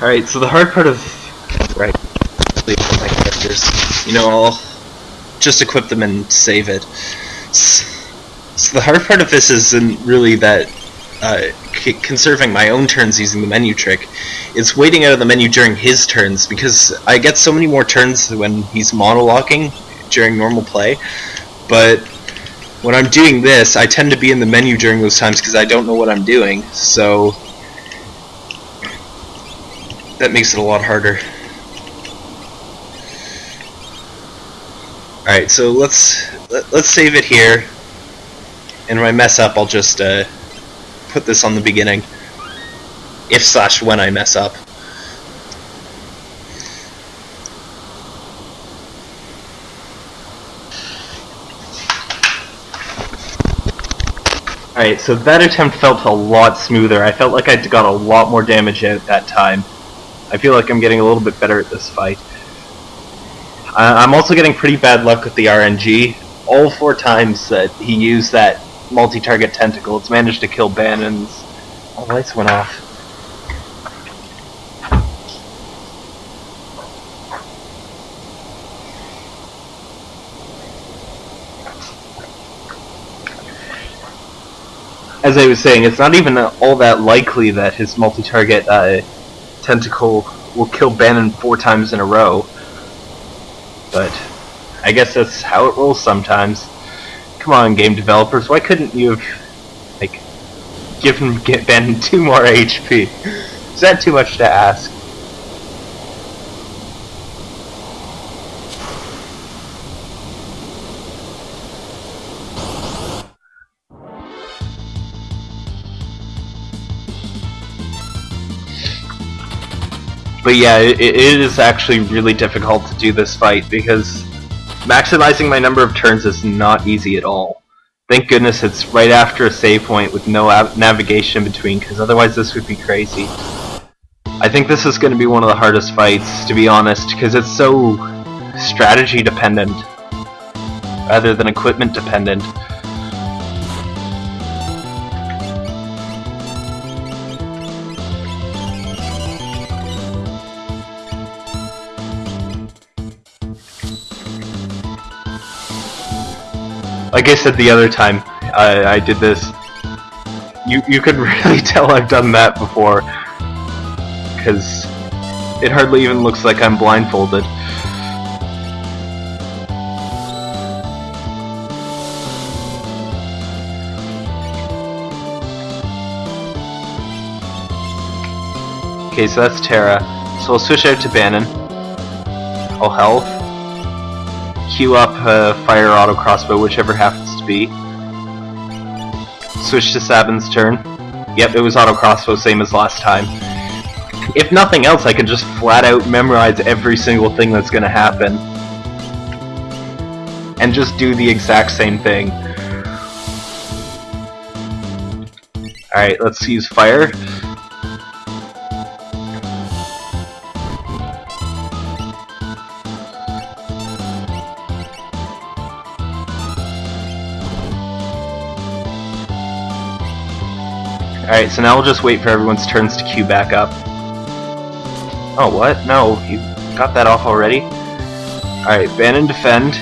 Alright, so the hard part of right my characters, you know, I'll just equip them and save it. So the hard part of this isn't really that uh, conserving my own turns using the menu trick. It's waiting out of the menu during his turns because I get so many more turns when he's monologuing during normal play. But when I'm doing this, I tend to be in the menu during those times because I don't know what I'm doing. So that makes it a lot harder. Alright, so let's let, let's save it here. And when I mess up, I'll just uh, put this on the beginning. If slash when I mess up. Alright, so that attempt felt a lot smoother. I felt like I got a lot more damage out that time. I feel like I'm getting a little bit better at this fight. I'm also getting pretty bad luck with the RNG. All four times that he used that multi-target tentacle, it's managed to kill Banon's... Oh, lights went off. As I was saying, it's not even all that likely that his multi-target uh, tentacle will kill Banon four times in a row. But I guess that's how it rolls sometimes. Come on, game developers, why couldn't you have, like, given get Banon two more HP? Is that too much to ask? But yeah, it, it is actually really difficult to do this fight because maximizing my number of turns is not easy at all. Thank goodness it's right after a save point with no navigation in between because otherwise this would be crazy. I think this is going to be one of the hardest fights, to be honest, because it's so strategy dependent rather than equipment dependent. Like I said the other time I, I did this, you you could really tell I've done that before, because it hardly even looks like I'm blindfolded. Okay, so that's Terra. So we'll switch out to Banon. All health queue up uh, fire auto crossbow, whichever happens to be. Switch to Sabin's turn. Yep, it was auto crossbow, same as last time. If nothing else, I could just flat out memorize every single thing that's gonna happen. And just do the exact same thing. Alright, let's use fire. Alright, so now we'll just wait for everyone's turns to queue back up. Oh, what? No, you got that off already? Alright, Banon defend.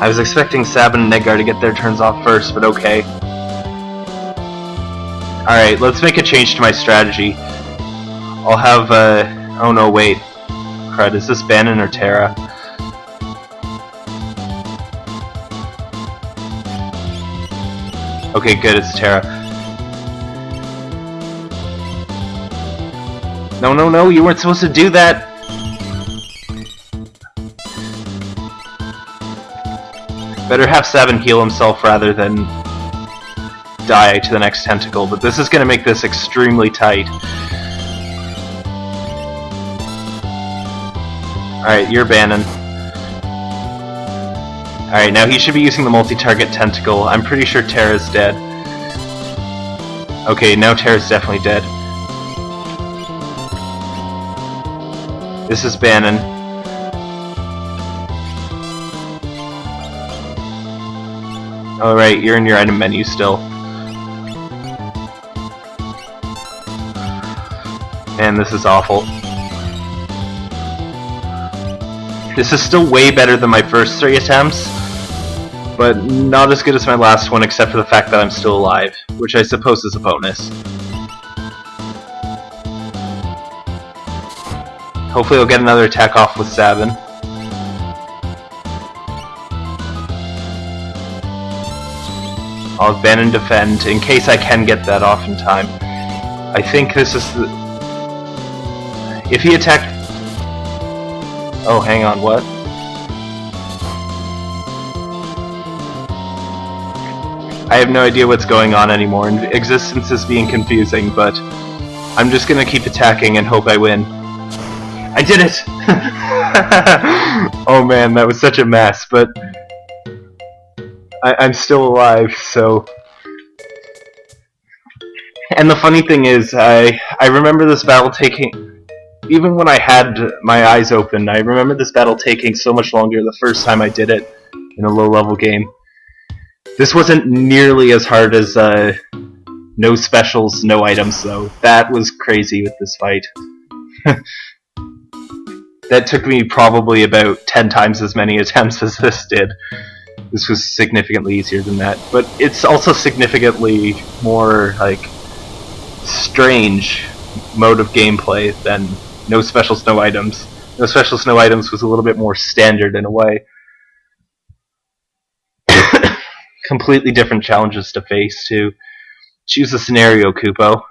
I was expecting Sabin and Edgar to get their turns off first, but okay. Alright, let's make a change to my strategy. I'll have, uh... Oh no, wait. Crud, is this Banon or Terra? Okay, good, it's Terra. No, no, no, you weren't supposed to do that! Better have Sabin heal himself rather than die to the next tentacle, but this is going to make this extremely tight. Alright, you're Banon. Alright, now he should be using the multi-target tentacle. I'm pretty sure Terra's dead. Okay, now Terra's definitely dead. This is Banon. Alright, you're in your item menu still. Man, this is awful. This is still way better than my first three attempts, but not as good as my last one except for the fact that I'm still alive, which I suppose is a bonus. Hopefully I'll get another attack off with Sabin. I'll abandon defend in case I can get that off in time. I think this is the... If he attacked... Oh, hang on, what? I have no idea what's going on anymore, and existence is being confusing, but I'm just gonna keep attacking and hope I win. I did it! oh man, that was such a mess, but I, am still alive, so. And the funny thing is, I I remember this battle taking, even when I had my eyes open, I remember this battle taking so much longer the first time I did it in a low-level game. This wasn't nearly as hard as uh, no specials, no items, though. That was crazy with this fight. that took me probably about 10 times as many attempts as this did. This was significantly easier than that, but it's also significantly more, like, strange mode of gameplay than no specials, no items. No specials, no items was a little bit more standard in a way. Completely different challenges to face, too. Choose a scenario, Kupo.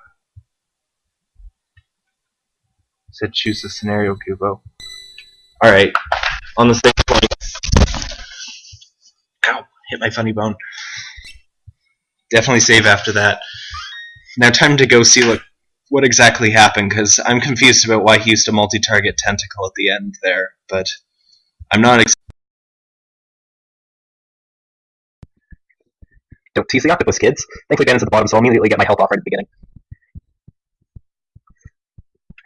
said choose a scenario, Kupo. Alright, on the same point. Ow, hit my funny bone. Definitely save after that. Now time to go see what what exactly happened, because I'm confused about why he used a multi-target tentacle at the end there, but I'm not Don't tease the octopus, kids. Thankfully Banon's at the bottom, so I'll immediately get my health off right at the beginning.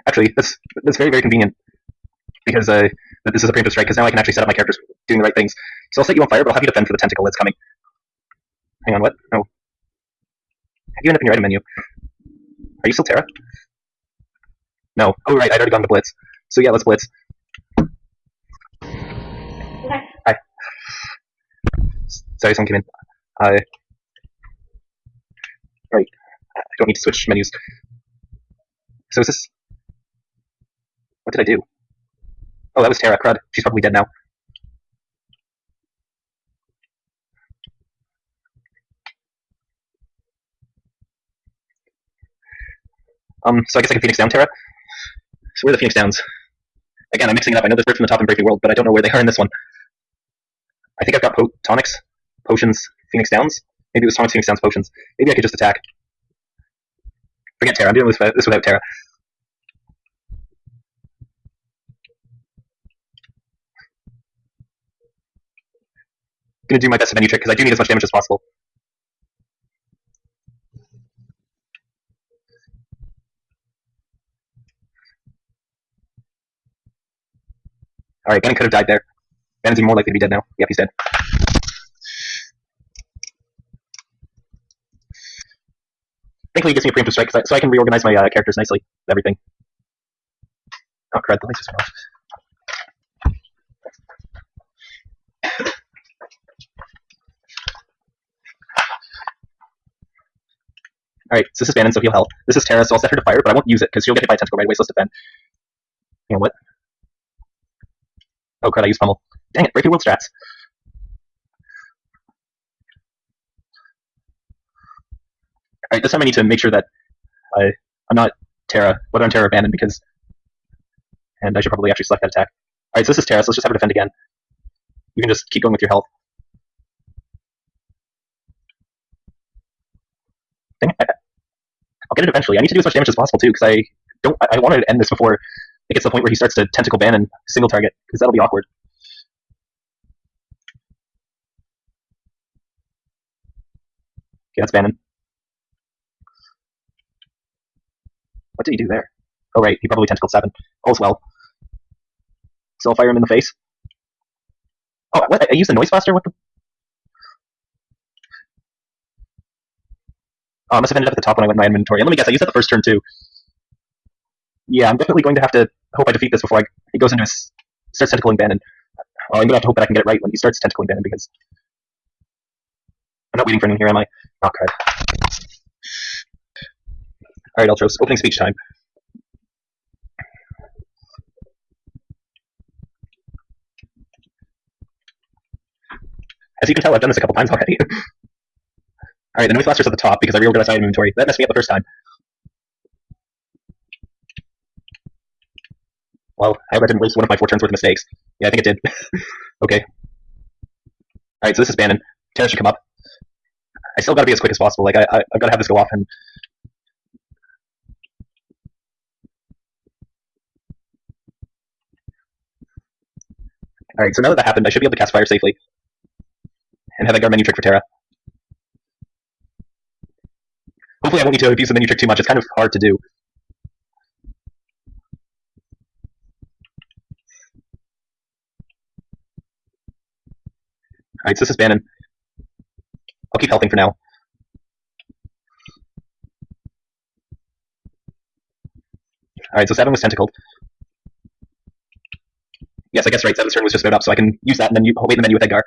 Actually, that's, that's very, very convenient because uh, this is a preemptive strike, because now I can actually set up my characters doing the right things. So I'll set you on fire, but I'll have you defend for the tentacle that's coming. Hang on, what? Oh. Have you end up in your item menu? Are you still Terra? No. Oh, right, I'd already gone to Blitz. So yeah, let's Blitz. Hi. Sorry, someone came in. Uh, right. I don't need to switch menus. So is this... What did I do? Oh, that was Terra. Crud. She's probably dead now. Um, so I guess I can Phoenix down Terra. So where are the Phoenix Downs? Again, I'm mixing it up. I know there's from the top in Breaking World, but I don't know where they are in this one. I think I've got po tonics, potions, Phoenix Downs. Maybe it was tonics, Phoenix Downs, potions. Maybe I could just attack. Forget Terra. I'm doing this without Terra. Going to do my best menu trick because I do need as much damage as possible. Alright, Banon could have died there. Banon's more likely to be dead now. Yep, he's dead. Thankfully, he gives me a preemptive strike so I can reorganize my uh, characters nicely. Everything. Oh, crud, the lights just went off. Alright, so this is Banon, so he'll help. This is Terra, so I'll set her to fire, but I won't use it, because she'll get hit by a tentacle right away, so let's defend. You know what? Oh crud, I used pummel. Dang it, break your world strats. Alright, this time I need to make sure that I, I'm not Terra, whether I'm Terra or Banon, because... And I should probably actually select that attack. Alright, so this is Terra, so let's just have her defend again. You can just keep going with your health. Dang it, get it eventually. I need to do as much damage as possible too, because I don't. I, I wanted to end this before it gets to the point where he starts to tentacle Banon single target, because that'll be awkward. Okay, that's Banon. What did he do there? Oh right, he probably tentacled seven. All's well. So I'll fire him in the face. Oh, what? I used the noise blaster. What the? Um, I must have ended up at the top when I went in my inventory. And let me guess, I used that the first turn too. Yeah, I'm definitely going to have to hope I defeat this before I, he goes into his starts tentacling Banon. Oh, I'm gonna have to hope that I can get it right when he starts tentacling Banon because I'm not waiting for anyone here, am I? Oh, crud. All right, Ultros, opening speech time. As you can tell, I've done this a couple times already. All right, the Noise Blaster's at the top because I reorganized item inventory. That messed me up the first time. Well, I hope I didn't waste one of my four turns worth of mistakes. Yeah, I think it did. okay. Alright, so this is Banon. Terra should come up. I still gotta be as quick as possible. Like, I, I, I've gotta have this go off and... Alright, so now that that happened, I should be able to cast Fire safely. And have that guard menu trick for Terra. Hopefully I won't need to abuse the menu trick too much. It's kind of hard to do. Alright, so this is Banon. I'll keep helping for now. Alright, so Sabin was tentacled. Yes, I guess right, Sabin's turn was just about up, so I can use that and then you wait in the menu with Edgar.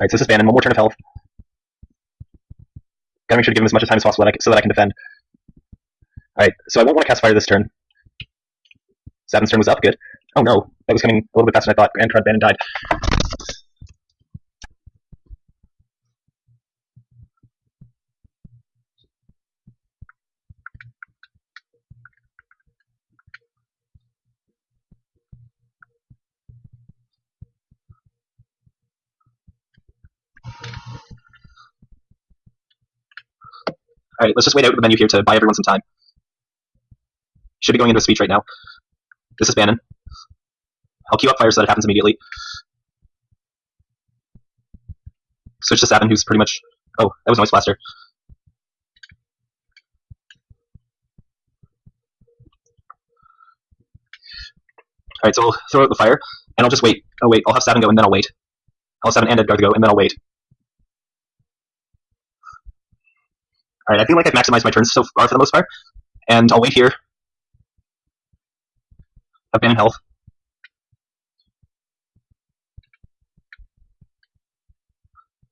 Alright, so this is Banon, one more turn of health. Gotta make sure to give him as much time as possible that I so that I can defend. Alright, so I won't want to cast fire this turn. Sabin's turn was up, good. Oh no, that was coming a little bit faster than I thought, and Trud Banon died. Alright, let's just wait out the menu here to buy everyone some time. Should be going into a speech right now. This is Banon. I'll queue up fire so that it happens immediately. Switch to Sabin, who's pretty much... Oh, that was Noise Blaster. Alright, so I'll throw out the fire, and I'll just wait. Oh wait, I'll have Sabin go, and then I'll wait. I'll have Sabin and Edgar go, and then I'll wait. Alright, I feel like I've maximized my turns so far for the most part, and I'll wait here. I've Banon health.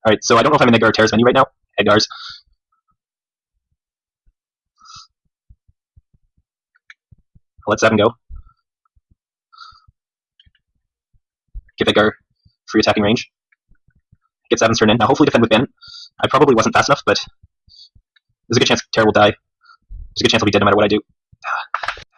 Alright, so I don't know if I'm in Edgar or Terra's menu right now. Edgar's. I'll let Sabin go. Give Edgar free attacking range. Get Sabin's turn in. Now hopefully defend with Banon. I probably wasn't fast enough, but there's a good chance Terra will die. There's a good chance I'll be dead no matter what I do. Ah.